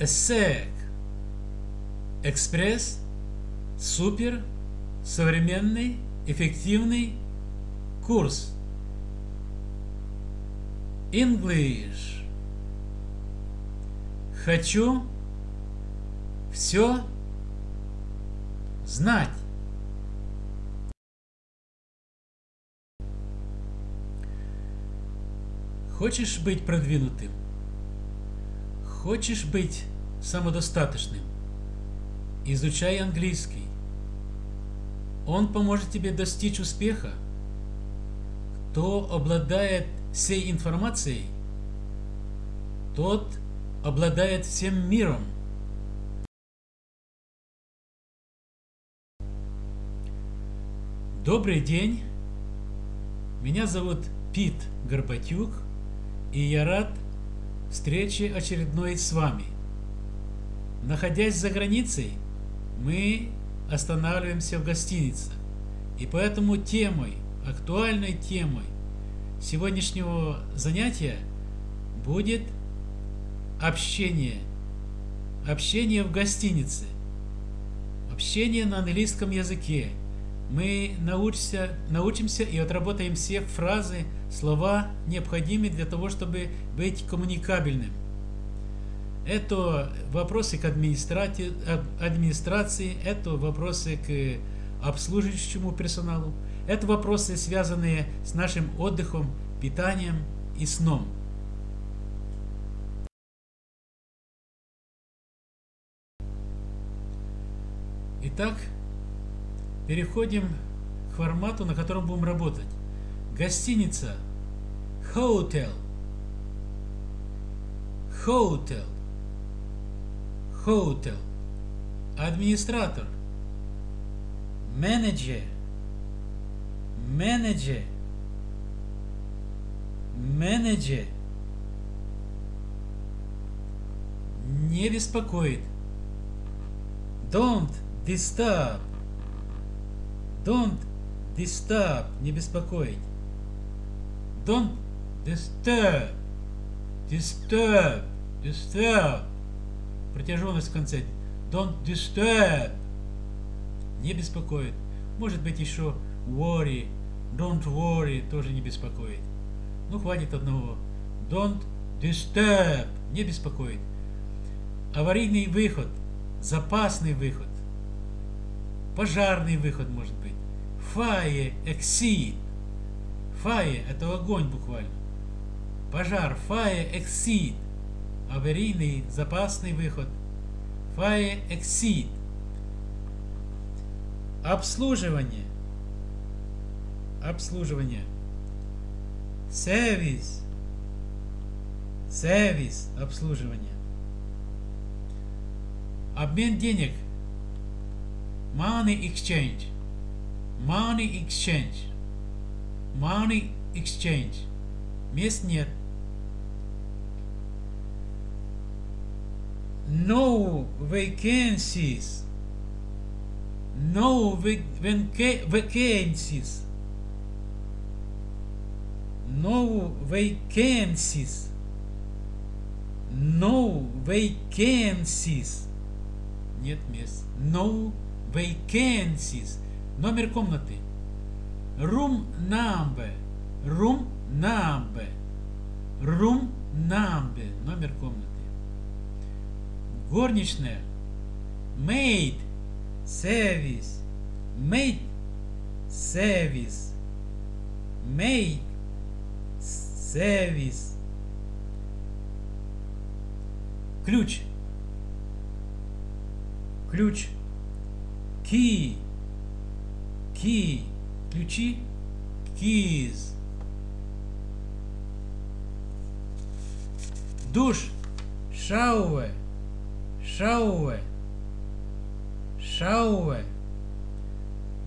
ESSEC. Экспресс, супер, современный, эффективный курс. English. Хочу все знать. Хочешь быть продвинутым? Хочешь быть самодостаточным? Изучай английский. Он поможет тебе достичь успеха. Кто обладает всей информацией, тот обладает всем миром. Добрый день. Меня зовут Пит Горбатюк, и я рад встрече очередной с вами. Находясь за границей, мы останавливаемся в гостинице. И поэтому темой, актуальной темой сегодняшнего занятия будет общение. Общение в гостинице. Общение на английском языке. Мы научимся, научимся и отработаем все фразы, слова, необходимые для того, чтобы быть коммуникабельным. Это вопросы к администрации, это вопросы к обслуживающему персоналу, это вопросы, связанные с нашим отдыхом, питанием и сном. Итак, переходим к формату, на котором будем работать. Гостиница. Hotel. Hotel hotel, администратор, менеджер, менеджер, менеджер, не беспокоит. Don't disturb. Don't disturb. Не беспокоить. Don't disturb. Disturb. Disturb протяженность в конце. Don't disturb. Не беспокоит. Может быть еще worry. Don't worry тоже не беспокоит. Ну, хватит одного. Don't disturb. Не беспокоит. Аварийный выход. Запасный выход. Пожарный выход может быть. Fire exit. Fire – это огонь буквально. Пожар. Fire exit аварийный запасный выход, Fire Exit, обслуживание, обслуживание, сервис, сервис, обслуживание, обмен денег, money exchange, money exchange, money exchange, мест нет, no vacancies no vacancies no vacancies no vacancies нет мест no vacancies номер комнаты room number room number room number номер комнаты горничная, maid, service, maid, service, maid, service, ключ, ключ, key, key, ключи, keys, душ, shower, Шауэ. Шауэ.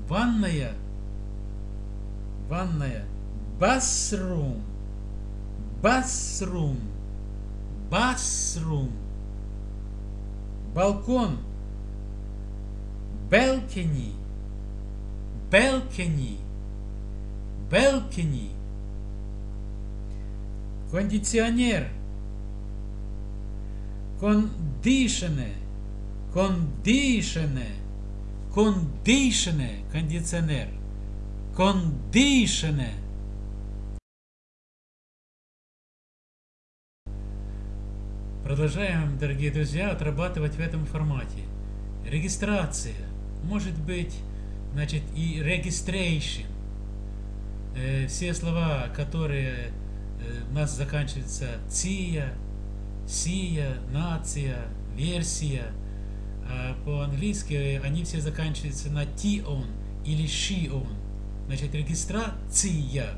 Ванная. Ванная. Басрум. Басрум. Басрум. Балкон. Белкини. Белкини. Белкини. Кондиционер Кондишене. Кондишене. Кондишене. Кондиционер. Кондишене. Продолжаем, дорогие друзья, отрабатывать в этом формате. Регистрация. Может быть, значит, и registration. Э, все слова, которые э, у нас заканчиваются ция, сия, нация, версия. А по-английски они все заканчиваются на ti-on или she-on. Значит, регистрация,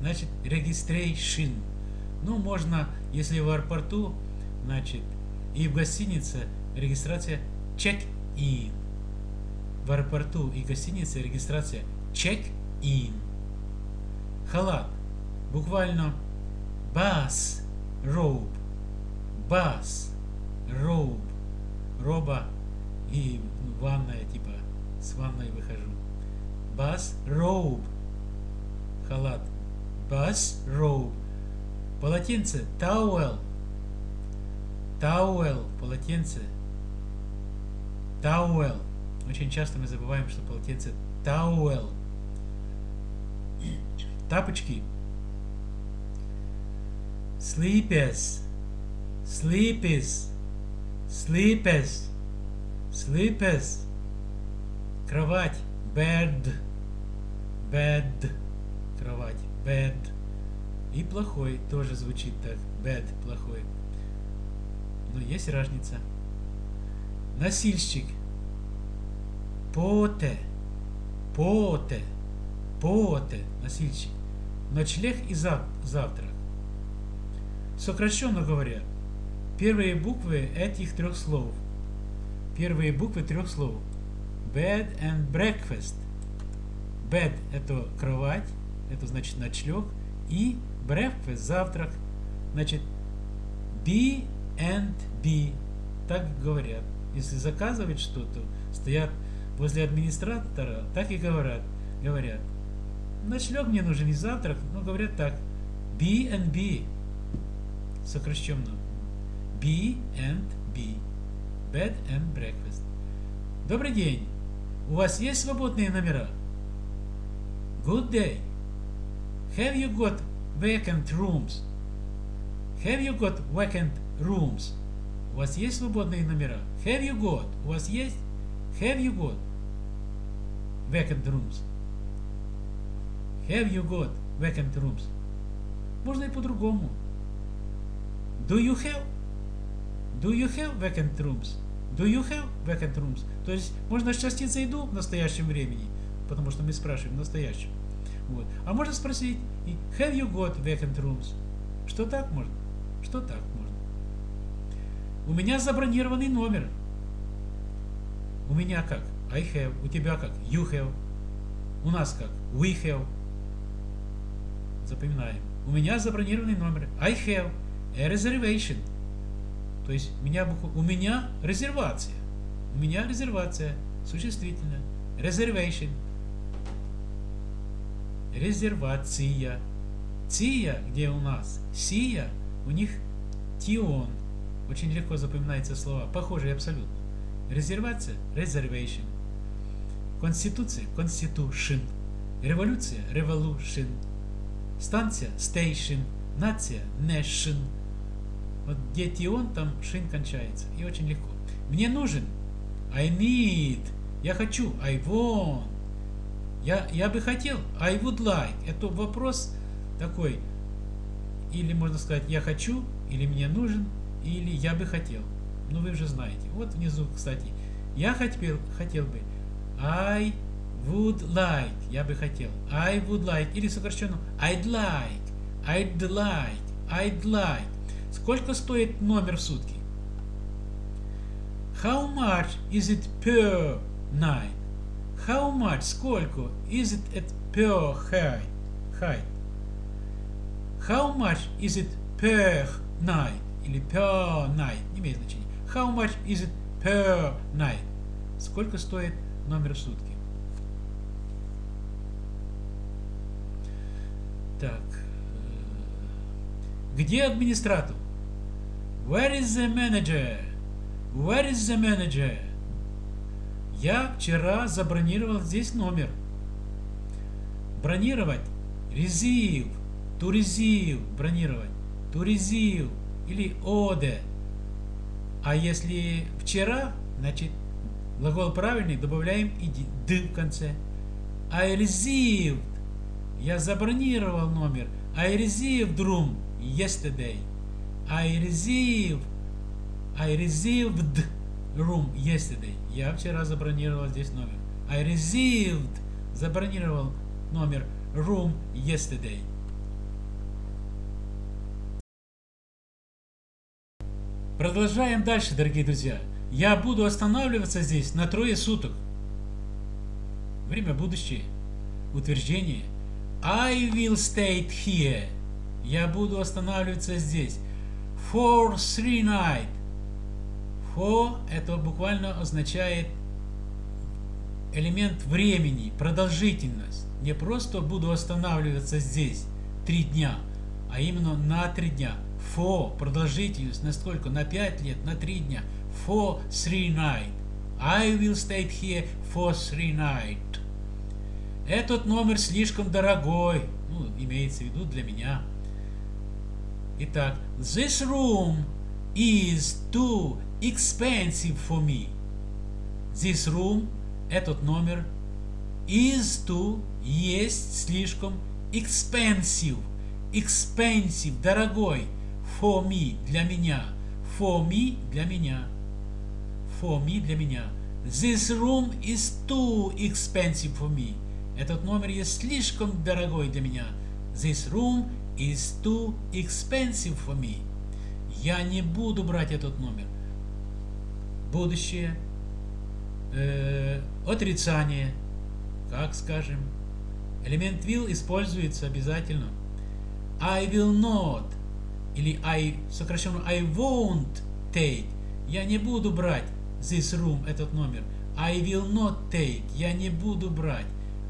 значит, registration. Ну, можно, если в аэропорту, значит, и в гостинице регистрация check-in. В аэропорту и гостинице регистрация check-in. Халат. Буквально бас, robe, бас, robe, роба и ванная, типа, с ванной выхожу. Бас, robe, халат. Бас, robe. Полотенце, towel, towel, полотенце, towel. Очень часто мы забываем, что полотенце towel. Тапочки, sleepers, sleepers, sleepers, sleepers. Кровать, bed, bed, кровать, bed. И плохой тоже звучит так, bed, плохой. Но есть разница. Носильщик, поте, поте, поте, носильщик. Ночлег и зав завтрак. Сокращенно говоря, первые буквы этих трех слов. Первые буквы трех слов. Bed and breakfast. Bed – это кровать, это значит ночлег. И breakfast – завтрак. Значит, B and B. Так говорят. Если заказывать что-то, стоят возле администратора, так и говорят. Говорят. Ночлег мне нужен и завтрак, но говорят так. B and B сокращенно B and B. Bed and breakfast. Добрый день. У вас есть свободные номера? Good day. Have you got vacant rooms? Have you got vacant rooms? У вас есть свободные номера? Have you got? У вас есть? Have you got vacant rooms? Have you got vacant rooms? Можно и по-другому. Do you have? Do you have vacant rooms? Do you have vacant rooms? То есть можно с частицей do в настоящем времени, потому что мы спрашиваем в настоящем. Вот. А можно спросить Have you got vacant rooms? Что так можно? Что так можно? У меня забронированный номер. У меня как? I have. У тебя как? You have. У нас как? We have. Запоминаем. У меня забронированный номер. I have a reservation. То есть у меня, у меня резервация. У меня резервация. Существительное. Reservation. Резервация. Ция, где у нас? Сия, у них тион. Очень легко запоминаются слова. Похожие абсолютно. Резервация. Reservation. Конституция. Constitution. Революция. Revolution. Станция. Station. Нация. Nation. Вот где тион, там шин кончается. И очень легко. Мне нужен. I need. Я хочу. I want. Я, я бы хотел. I would like. Это вопрос такой. Или можно сказать я хочу, или мне нужен, или я бы хотел. Ну вы уже знаете. Вот внизу, кстати. Я хотел, хотел бы. I would like. Я бы хотел. I would like. Или сокращенно I'd like. I'd like. I'd like. Сколько стоит номер в сутки? How much is it per night? How much, сколько is it at per height? How much is it per night? Или per night, не имеет значения. How much is it per night? Сколько стоит номер сутки? Так. Где администратор? Where is the manager? Where is the manager? Я вчера забронировал здесь номер. Бронировать. To receive. Бронировать. Receive. Или order. А если вчера, значит, глагол правильный, добавляем и д в конце. I received. Я забронировал номер. I received room yesterday. I received. I received room yesterday. Я вчера забронировал здесь номер. I received. Забронировал номер room yesterday. Продолжаем дальше, дорогие друзья. Я буду останавливаться здесь на трое суток. Время будущее. Утверждение. I will stay here. Я буду останавливаться здесь. For three night. For это буквально означает элемент времени, продолжительность. Не просто буду останавливаться здесь три дня, а именно на три дня. For продолжительность на сколько? На пять лет, на три дня. For three night. I will stay here for three night. Этот номер слишком дорогой. Ну, имеется в виду для меня. Итак, this room is too expensive for me. This room, этот номер, is too, есть слишком expensive. Expensive, дорогой. For me, для меня. For me, для меня. For me, для меня. This room is too expensive for me. Этот номер есть слишком дорогой для меня. This room is too expensive for me. Я не буду брать этот номер. Будущее. Э, отрицание. Как скажем. Элемент will используется обязательно. I will not. Или I, сокращенно I won't take. Я не буду брать this room, этот номер. I will not take. Я не буду брать.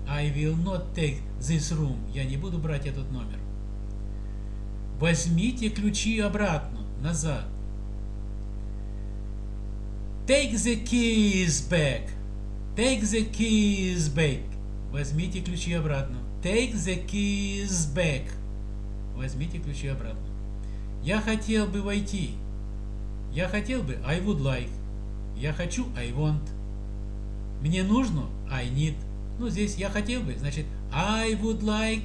I will not take this room. Я не буду брать этот номер. Возьмите ключи обратно, назад. Take the keys back. Take the keys back. Возьмите ключи обратно. Take the keys back. Возьмите ключи обратно. Я хотел бы войти. Я хотел бы I would like. Я хочу I want. Мне нужно I need. Ну, здесь я хотел бы, значит, I would like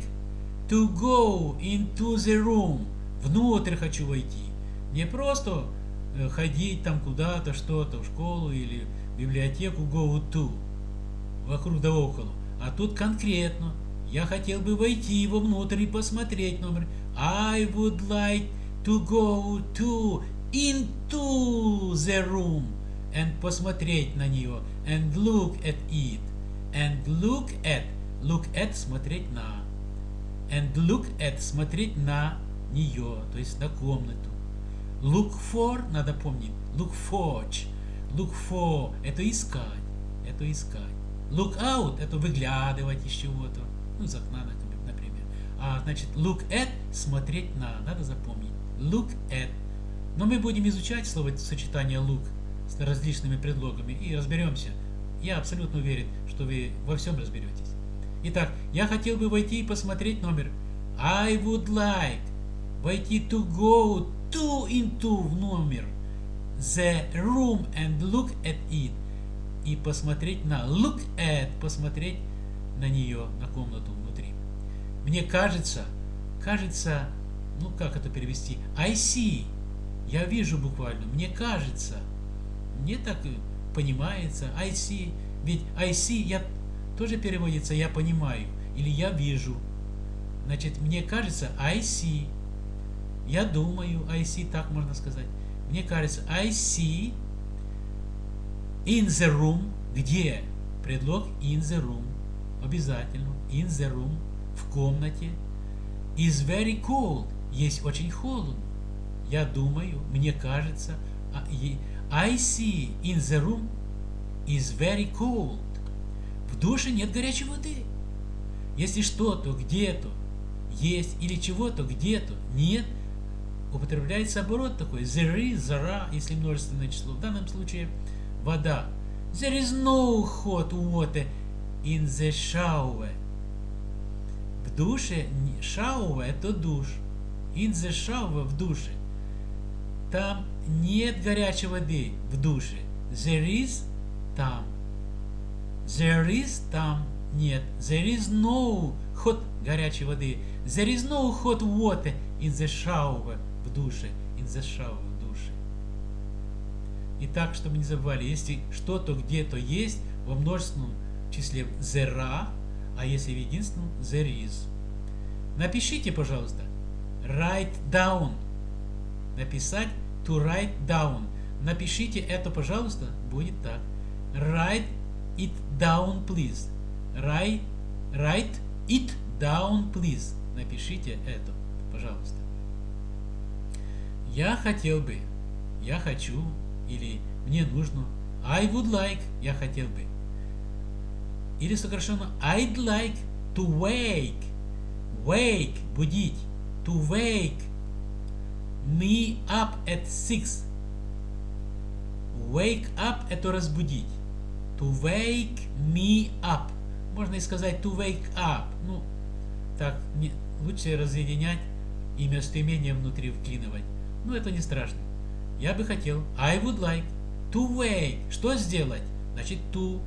to go into the room. Внутрь хочу войти. Не просто э, ходить там куда-то, что-то, в школу или в библиотеку go to, вокруг да около. А тут конкретно. Я хотел бы войти его внутрь и посмотреть номер. I would like to go to into the room and посмотреть на нее and look at it and look at look at смотреть на and look at смотреть на нее, то есть на комнату. Look for, надо помнить, look for, look for, это искать, это искать. Look out, это выглядывать из чего-то, ну, из окна, например. А, значит, look at, смотреть на, надо запомнить. Look at. Но мы будем изучать слово сочетание look с различными предлогами. И разберемся. Я абсолютно уверен, что вы во всем разберетесь. Итак, я хотел бы войти и посмотреть номер. I would like войти to go to into в номер. The room and look at it. И посмотреть на look at посмотреть на нее на комнату внутри. Мне кажется кажется ну как это перевести? I see. Я вижу буквально. Мне кажется мне так понимается I see ведь I see я тоже переводится я понимаю или я вижу значит мне кажется I see я думаю, I see, так можно сказать. Мне кажется, I see in the room, где? Предлог in the room. Обязательно. In the room. В комнате. Is very cold. Есть очень холодно. Я думаю, мне кажется, I see in the room is very cold. В душе нет горячей воды. Если что-то где-то есть или чего-то где-то нет, употребляется оборот такой. There is, зара, если множественное число. В данном случае вода. There is no hot water in the shower. В душе, shower это душ. In the shower в душе. Там нет горячей воды в душе. There is там. There is там нет. There is no hot горячей воды. There is no hot water in the shower в душе. In the shower в душе. Итак, чтобы не забывали, если что-то где-то есть, во множественном числе there are, а если в единственном there is. Напишите, пожалуйста, write down. Написать to write down. Напишите это, пожалуйста, будет так. Write it down, please. Write, write it down, please. Напишите это, пожалуйста. Я хотел бы, я хочу, или мне нужно. I would like, я хотел бы. Или сокращенно I'd like to wake. Wake, будить. To wake me up at six. Wake up это разбудить. To wake me up. Можно и сказать to wake up. Ну, так, не, лучше разъединять и местоимение внутри вклинывать. Но это не страшно. Я бы хотел. I would like to wake. Что сделать? Значит to.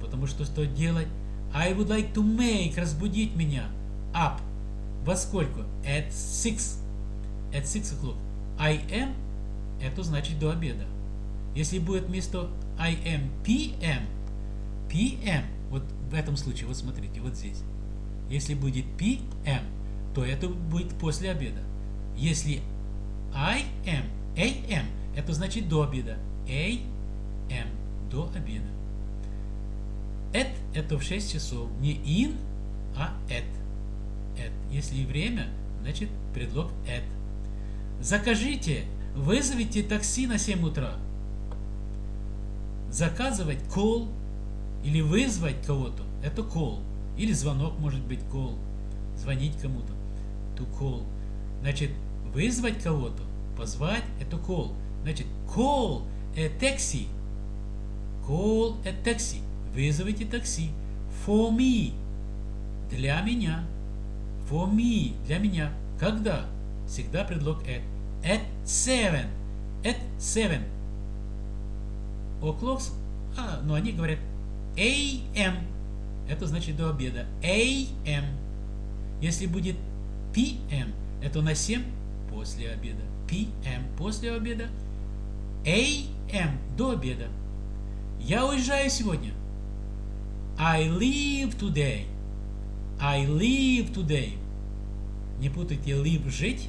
Потому что что делать? I would like to make. Разбудить меня. Up. Во сколько? At six. At six o'clock. I am. Это значит до обеда. Если будет вместо I am PM, PM, вот в этом случае, вот смотрите, вот здесь. Если будет PM, то это будет после обеда. Если I am, AM, это значит до обеда. AM, до обеда. At это в 6 часов. Не in, а at. at. Если время, значит предлог at. Закажите, вызовите такси на 7 утра заказывать call или вызвать кого-то, это call. Или звонок может быть call. Звонить кому-то. To call. Значит, вызвать кого-то, позвать, это call. Значит, call a taxi. Call a taxi. Вызовите такси. For me. Для меня. For me. Для меня. Когда? Всегда предлог at. At seven. At seven o'clocks, а, но они говорят AM. Это значит до обеда. AM. Если будет PM, это на 7 после обеда. PM после обеда. AM до обеда. Я уезжаю сегодня. I leave today. I leave today. Не путайте leave жить,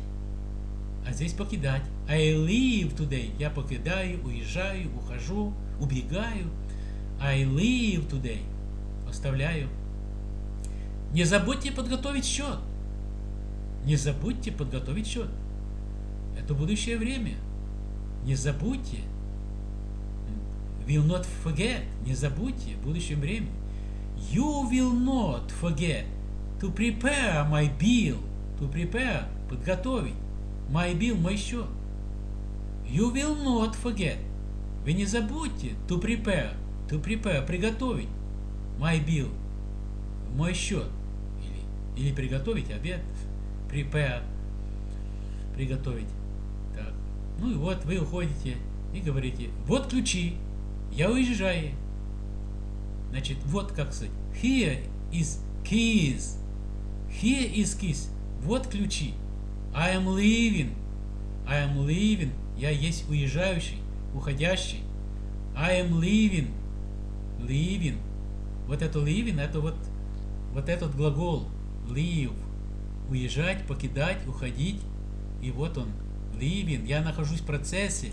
а здесь покидать. I leave today. Я покидаю, уезжаю, ухожу, убегаю. I leave today. Оставляю. Не забудьте подготовить счет. Не забудьте подготовить счет. Это будущее время. Не забудьте. Will not forget. Не забудьте в будущем времени. You will not forget to prepare my bill. To prepare. Подготовить. My bill, мой счет. You will not forget. Вы не забудьте to prepare. To prepare. Приготовить. My bill. Мой счет. Или, или приготовить обед. Prepare. Приготовить. Так. Ну и вот вы уходите и говорите, вот ключи, я уезжаю. Значит, вот как сказать. Here is keys. Here is keys. Вот ключи. I am leaving. I am leaving. Я есть уезжающий, уходящий. I am leaving. Leaving. Вот это leaving, это вот, вот этот глагол leave. Уезжать, покидать, уходить. И вот он, leaving. Я нахожусь в процессе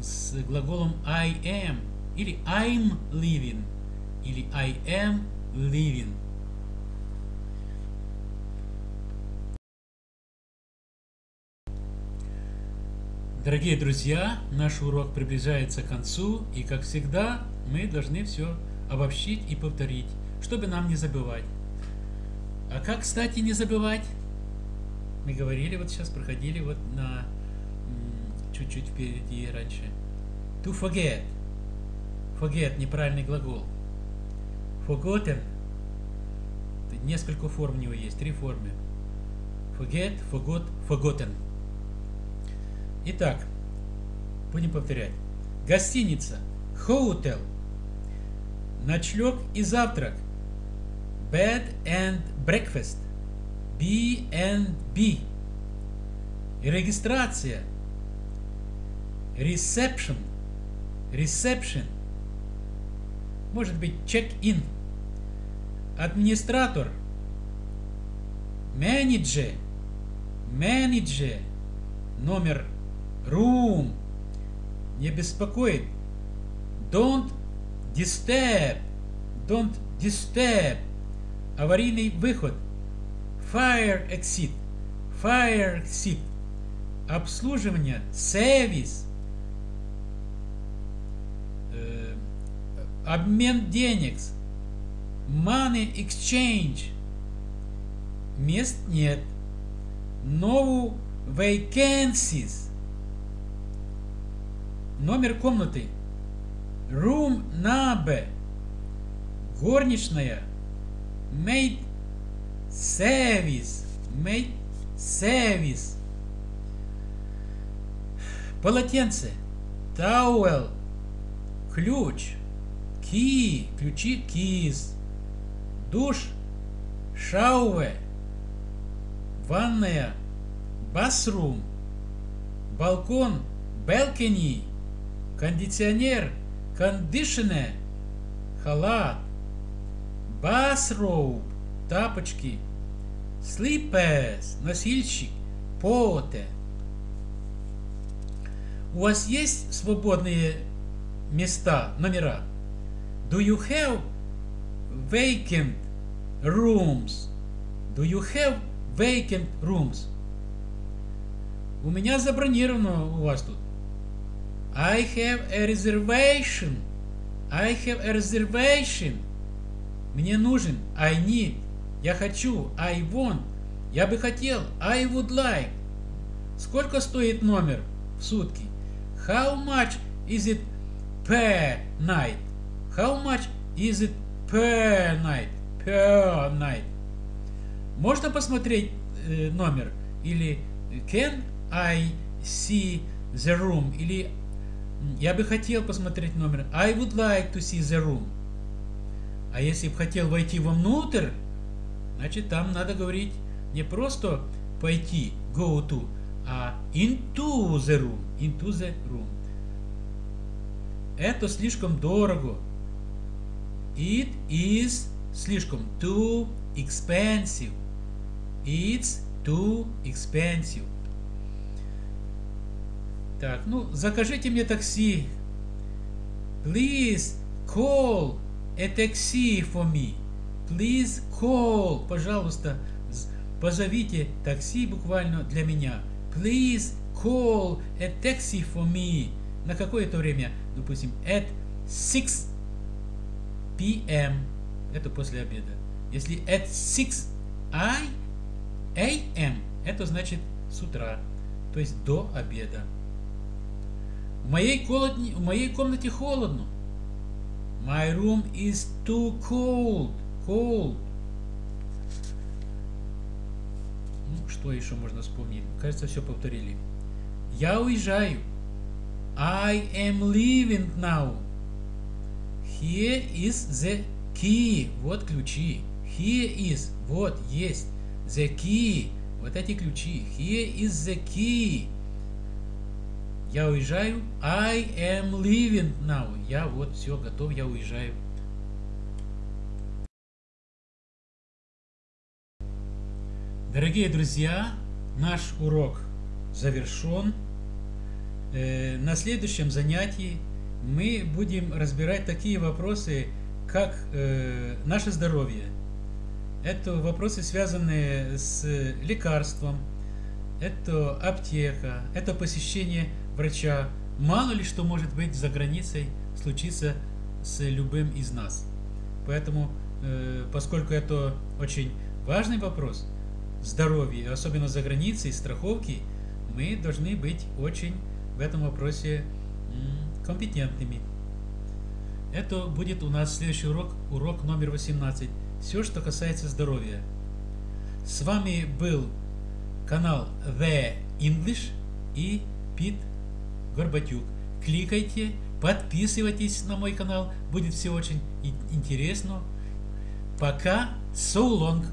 с глаголом I am. Или I'm leaving. Или I am leaving. Дорогие друзья, наш урок приближается к концу, и, как всегда, мы должны все обобщить и повторить, чтобы нам не забывать. А как, кстати, не забывать? Мы говорили, вот сейчас проходили вот на чуть-чуть впереди раньше. To forget. Forget – неправильный глагол. Forgotten – несколько форм у него есть, три формы. Forget, forgot, forgotten. Итак, будем повторять. Гостиница. Hotel. Ночлег и завтрак. Bed and breakfast. B and B. Регистрация. Reception. Reception. Может быть, check-in. Администратор. Менеджер. Менеджер. Номер. Room. Не беспокоит. Don't disturb. Don't disturb. Аварийный выход. Fire exit. Fire exit. Обслуживание. Service. Э, обмен денег. Money exchange. Мест нет. No vacancies. Номер комнаты. Room number. Горничная. Maid service. Maid service. Полотенце. Towel. Ключ. Key. Ключи. Keys. Душ. Shower. Ванная. Bathroom. Балкон. Balcony. Кондиционер. Conditioner. Халат. Bathrobe. Тапочки. Slippers. Носильщик. Поте. У вас есть свободные места, номера? Do you have vacant rooms? Do you have vacant rooms? У меня забронировано у вас тут. I have a reservation. I have a reservation. Мне нужен. I need. Я хочу. I want. Я бы хотел. I would like. Сколько стоит номер в сутки? How much is it per night? How much is it per night? Per night. Можно посмотреть э, номер? Или can I see the room? Или я бы хотел посмотреть номер. I would like to see the room. А если бы хотел войти вовнутрь, значит там надо говорить не просто пойти, go to, а into the room. Into the room. Это слишком дорого. It is слишком too expensive. It's too expensive. Так, ну, закажите мне такси. Please call a taxi for me. Please call, пожалуйста, позовите такси буквально для меня. Please call a taxi for me. На какое-то время, допустим, at 6 p.m. Это после обеда. Если at 6 I a.m. Это значит с утра, то есть до обеда. В моей, холодне, в моей комнате холодно. My room is too cold. Cold. Ну, что еще можно вспомнить? Кажется, все повторили. Я уезжаю. I am leaving now. Here is the key. Вот ключи. Here is. Вот, есть. The key. Вот эти ключи. Here is the key. Я уезжаю. I am leaving now. Я вот все, готов, я уезжаю. Дорогие друзья, наш урок завершен. Э, на следующем занятии мы будем разбирать такие вопросы, как э, наше здоровье. Это вопросы, связанные с лекарством, это аптека, это посещение врача. Мало ли что может быть за границей случиться с любым из нас. Поэтому, э, поскольку это очень важный вопрос, здоровье, особенно за границей, страховки, мы должны быть очень в этом вопросе компетентными. Это будет у нас следующий урок, урок номер 18. Все, что касается здоровья. С вами был канал The English и Пит Горбатюк. Кликайте, подписывайтесь на мой канал, будет все очень интересно. Пока, so long!